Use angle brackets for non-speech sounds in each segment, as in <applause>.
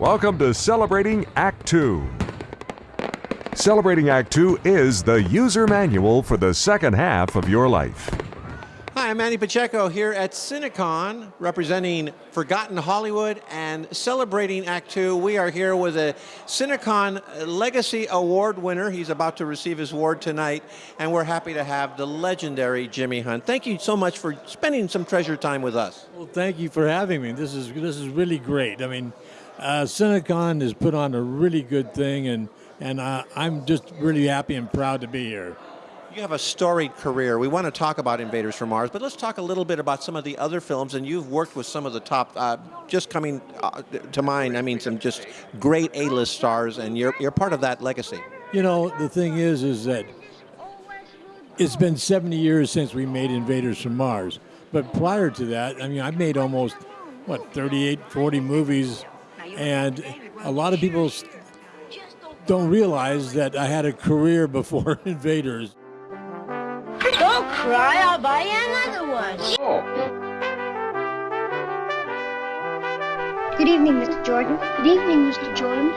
Welcome to Celebrating Act 2. Celebrating Act 2 is the user manual for the second half of your life. Hi, I'm Manny Pacheco here at Cinecon, representing Forgotten Hollywood and celebrating Act Two. We are here with a Cinecon Legacy Award winner. He's about to receive his award tonight, and we're happy to have the legendary Jimmy Hunt. Thank you so much for spending some treasure time with us. Well, thank you for having me. This is this is really great. I mean, uh, Cinecon has put on a really good thing, and and uh, I'm just really happy and proud to be here. You have a storied career. We want to talk about Invaders from Mars, but let's talk a little bit about some of the other films. And you've worked with some of the top, uh, just coming uh, to mind, I mean, some just great A-list stars, and you're, you're part of that legacy. You know, the thing is, is that it's been 70 years since we made Invaders from Mars. But prior to that, I mean, I made almost, what, 38, 40 movies. And a lot of people don't realize that I had a career before <laughs> Invaders. Don't cry, I'll buy you another one. Good evening, Mr. Jordan. Good evening, Mr. Jordan.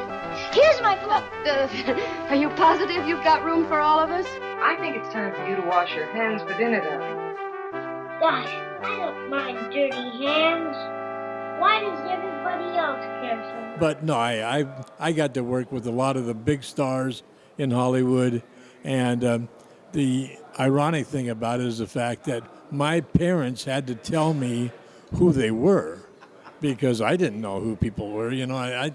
Here's my book. Uh, <laughs> are you positive you've got room for all of us? I think it's time for you to wash your hands for dinner, darling. Gosh, I don't mind dirty hands. Why does everybody else care so much? But no, I, I, I got to work with a lot of the big stars in Hollywood. And um, the ironic thing about it is the fact that my parents had to tell me who they were because I didn't know who people were. You know, I, I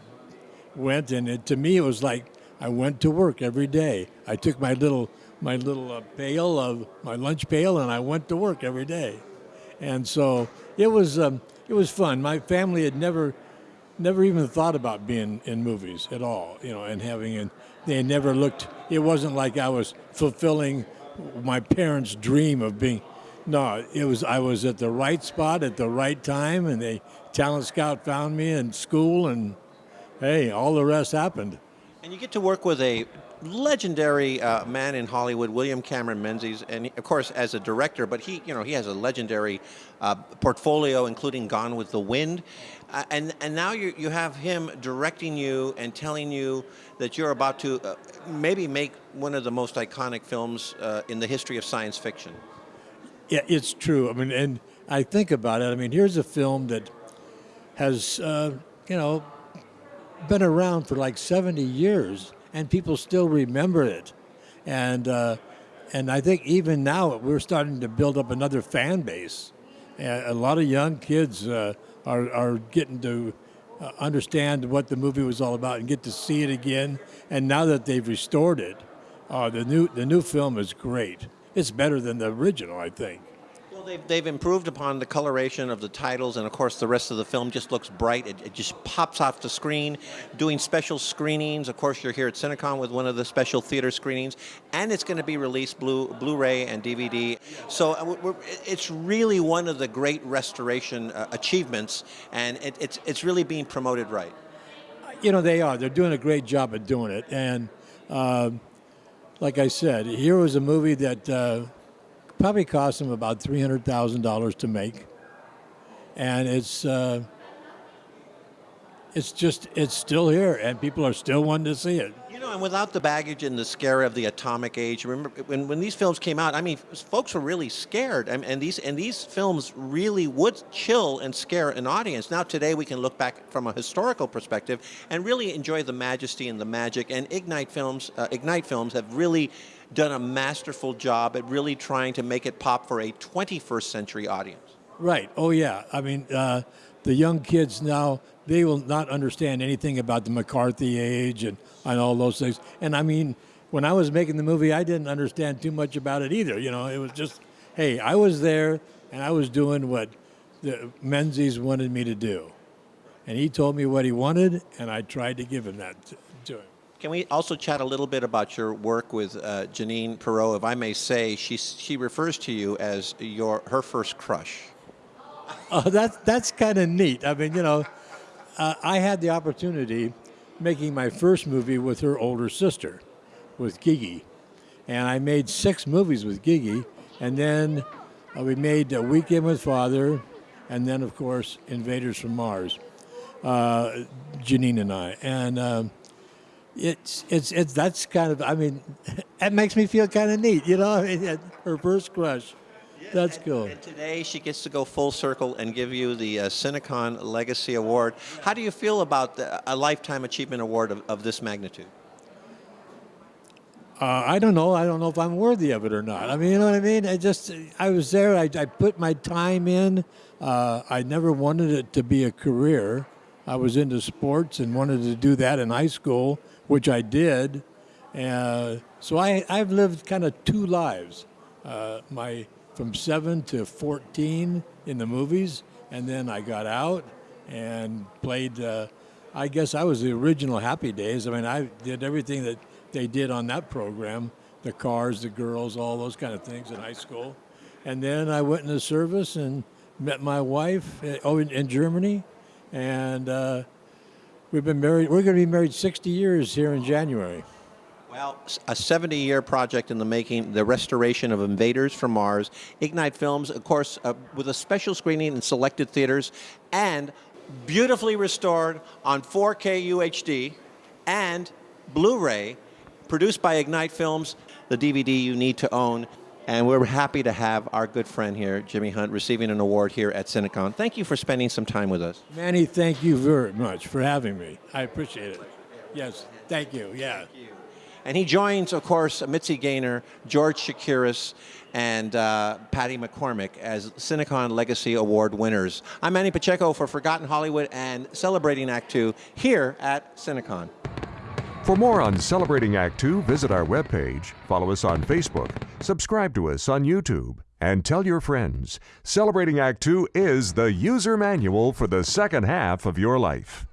went and it, to me it was like I went to work every day. I took my little my little uh, pail of my lunch pail and I went to work every day, and so it was um, it was fun. My family had never never even thought about being in movies at all. You know, and having and they never looked. It wasn't like I was fulfilling my parents' dream of being. No, it was I was at the right spot at the right time, and the talent scout found me in school, and hey, all the rest happened. And you get to work with a legendary uh, man in Hollywood, William Cameron Menzies, and of course as a director, but he, you know, he has a legendary uh, portfolio, including Gone with the Wind, uh, and and now you you have him directing you and telling you that you're about to uh, maybe make one of the most iconic films uh, in the history of science fiction. Yeah, it's true. I mean, and I think about it. I mean, here's a film that has, uh, you know, been around for like 70 years, and people still remember it. And uh, and I think even now we're starting to build up another fan base. A lot of young kids uh, are are getting to uh, understand what the movie was all about and get to see it again. And now that they've restored it, uh, the new the new film is great. It's better than the original, I think. They've, they've improved upon the coloration of the titles, and of course, the rest of the film just looks bright. It, it just pops off the screen. Doing special screenings. Of course, you're here at Cinecon with one of the special theater screenings, and it's going to be released Blu Blu-ray and DVD. So uh, it's really one of the great restoration uh, achievements, and it, it's it's really being promoted right. You know, they are. They're doing a great job at doing it, and. Uh, like I said, here was a movie that uh, probably cost them about three hundred thousand dollars to make, and it's uh, it's just it's still here, and people are still wanting to see it. You know, and without the baggage and the scare of the atomic age, remember when, when these films came out? I mean, folks were really scared, and, and these and these films really would chill and scare an audience. Now today we can look back from a historical perspective and really enjoy the majesty and the magic. And Ignite Films, uh, Ignite Films, have really done a masterful job at really trying to make it pop for a 21st century audience. Right. Oh yeah. I mean, uh, the young kids now they will not understand anything about the McCarthy age and, and all those things. And I mean, when I was making the movie, I didn't understand too much about it either. You know, it was just, hey, I was there and I was doing what the Menzies wanted me to do. And he told me what he wanted, and I tried to give him that to, to him. Can we also chat a little bit about your work with uh, Janine Perreau? If I may say, she, she refers to you as your her first crush. Oh, that's that's kind of neat. I mean, you know, uh, I had the opportunity making my first movie with her older sister, with Gigi, and I made six movies with Gigi, and then uh, we made A Weekend with Father, and then of course Invaders from Mars. uh, Janine and I, and um, it's it's it's that's kind of I mean, <laughs> that makes me feel kind of neat, you know. <laughs> Her first crush. That's cool. And today she gets to go full circle and give you the uh, Cinecon Legacy Award. How do you feel about the, a Lifetime Achievement Award of, of this magnitude? Uh, I don't know. I don't know if I'm worthy of it or not. I mean, you know what I mean? I just, I was there. I, I put my time in. Uh, I never wanted it to be a career. I was into sports and wanted to do that in high school, which I did. Uh, so I, I've lived kind of two lives. Uh, my from seven to 14 in the movies, and then I got out and played. Uh, I guess I was the original Happy Days. I mean, I did everything that they did on that program the cars, the girls, all those kind of things in high school. And then I went into service and met my wife uh, oh, in, in Germany. And uh, we've been married, we're going to be married 60 years here in January. Well, a 70 year project in the making, the restoration of Invaders from Mars. Ignite Films, of course, uh, with a special screening in selected theaters and beautifully restored on 4K UHD and Blu ray produced by Ignite Films, the DVD you need to own. And we're happy to have our good friend here, Jimmy Hunt, receiving an award here at Cinecon. Thank you for spending some time with us. Manny, thank you very much for having me. I appreciate it. Yes, thank you. Yeah. Thank you. And he joins, of course, Mitzi Gaynor, George Chakiris, and uh, Patty McCormack as Cinecon Legacy Award winners. I'm Manny Pacheco for Forgotten Hollywood and celebrating Act Two here at Cinecon. For more on Celebrating Act Two, visit our webpage, follow us on Facebook, subscribe to us on YouTube, and tell your friends. Celebrating Act Two is the user manual for the second half of your life.